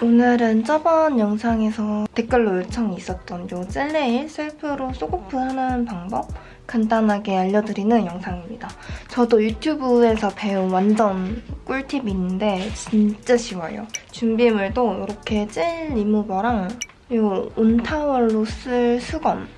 오늘은 저번 영상에서 댓글로 요청이 있었던 요 젤레일 셀프로 soak off 하는 방법 간단하게 알려드리는 영상입니다. 저도 유튜브에서 배운 완전 꿀팁이 있는데 진짜 쉬워요. 준비물도 이렇게 젤 리무버랑 요 온타월로 쓸 수건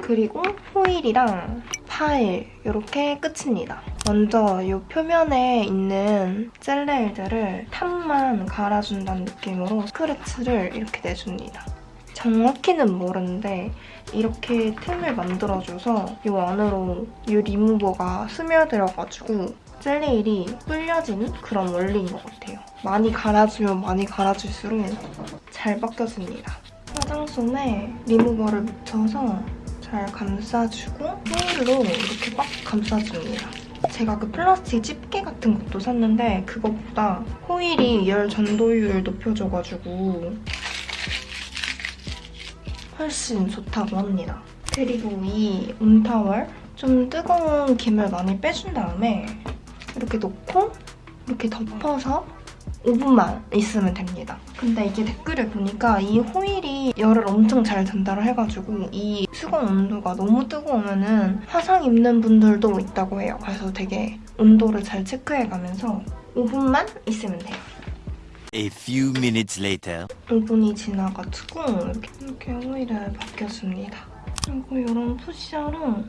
그리고 호일이랑 파일 이렇게 끝입니다. 먼저 이 표면에 있는 gel nail들을 top만 갈아준다는 느낌으로 스크래치를 이렇게 내줍니다. 정확히는 모르는데 이렇게 틈을 만들어줘서 이 안으로 이 리무버가 스며들어가지고 젤레일이 불려지는 그런 원리인 것 같아요. 많이 갈아주면 많이 갈아줄수록 잘 벗겨집니다. 화장솜에 리무버를 묻혀서 잘 감싸주고 호일로 이렇게 꽉 감싸줍니다. 제가 그 플라스틱 집게 같은 것도 샀는데 그것보다 호일이 열 전도율을 높여줘가지고 훨씬 좋다고 합니다. 그리고 이 온타월 좀 뜨거운 김을 많이 빼준 다음에 이렇게 놓고 이렇게 덮어서 5분만 있으면 됩니다. 근데 이게 댓글을 보니까 이 호일이 열을 엄청 잘 전달을 해가지고 이 수건 온도가 너무 뜨거우면 화상 입는 분들도 있다고 해요. 그래서 되게 온도를 잘 체크해가면서 5분만 있으면 돼요. A few minutes later. 5분이 지나가지고 이렇게, 이렇게 호일을 벗겨줍니다. 그리고 이런 푸셔로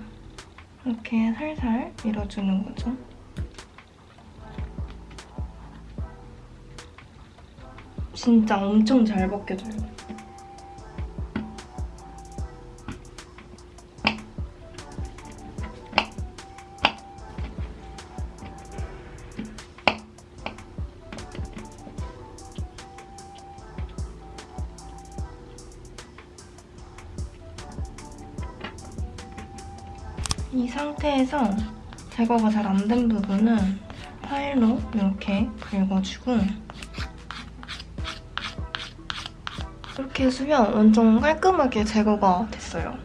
이렇게 살살 밀어주는 거죠. 진짜 엄청 잘 벗겨져요. 이 상태에서 제거가 잘 안 된 부분은 파일로 이렇게 긁어주고 이렇게 해주면 완전 깔끔하게 제거가 됐어요.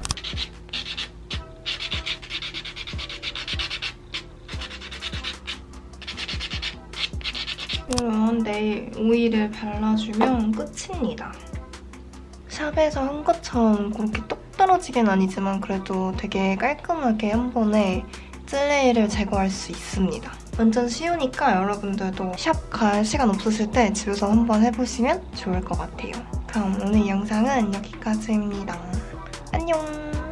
이런 네일 오일을 발라주면 끝입니다. 샵에서 한 것처럼 그렇게 똑 떨어지긴 아니지만 그래도 되게 깔끔하게 한 번에 찔레이를 제거할 수 있습니다. 완전 쉬우니까 여러분들도 샵 갈 시간 없으실 때 집에서 한번 해보시면 좋을 것 같아요. 그럼 오늘 영상은 여기까지입니다. 안녕!